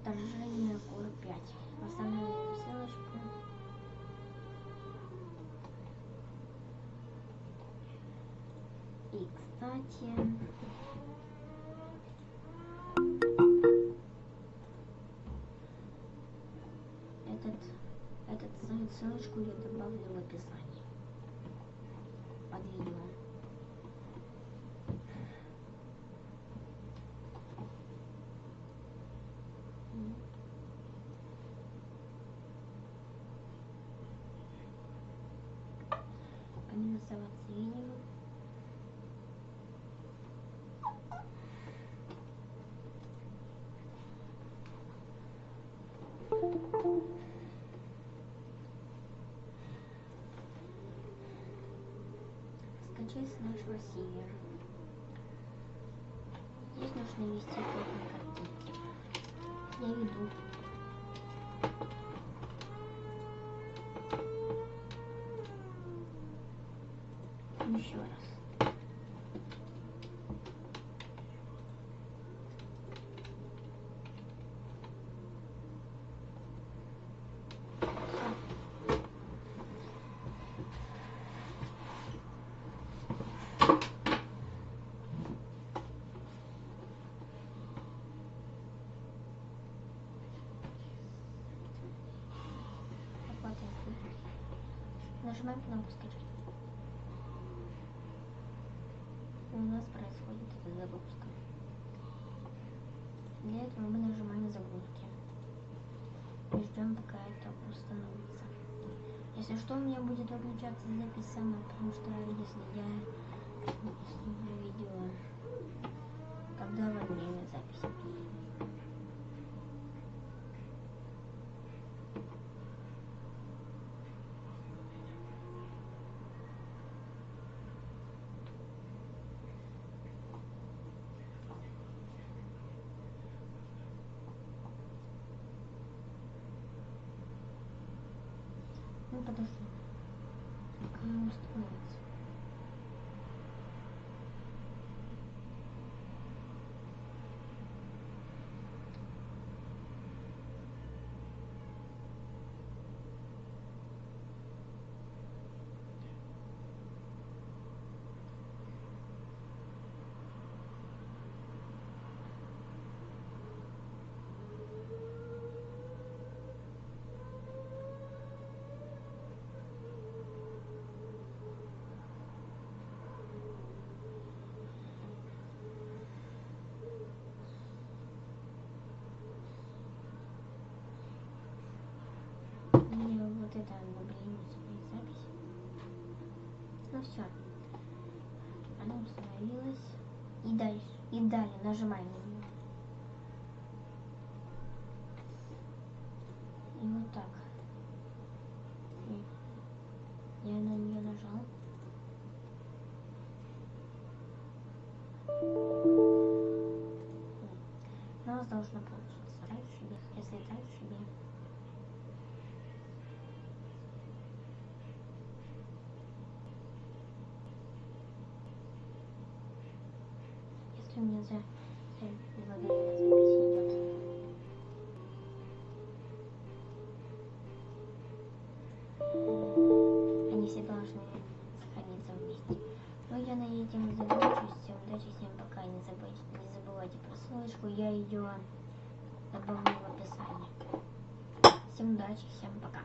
вторжение Кур 5. Оставляю ссылочку. И, кстати, этот, этот ссыл- ссылочку я добавлю в описании под видео. Комментироваться видео. Скачай с нашего сервера. Здесь нужно ввести код на картинке. Я веду. Еще раз. Нажимаем кнопку скачать. И у нас происходит загрузка. Для этого мы нажимаем загрузки. И ждем, пока это установится. Если что, у меня будет выключаться запись сама, потому что Ну, подожди. Пока не установится. Мне все. Она установилась. И дальше. И далее нажимаем на нее. И вот так. Я на нее нажал. Нас должно получиться. Так себе. Если так себе. Если у меня за. Они все должны сохраниться вместе. Но я на этом закончусь. Удачи, всем пока. Не забывайте, не забывайте про ссылочку. Я ее добавлю в описании. Всем удачи, всем пока.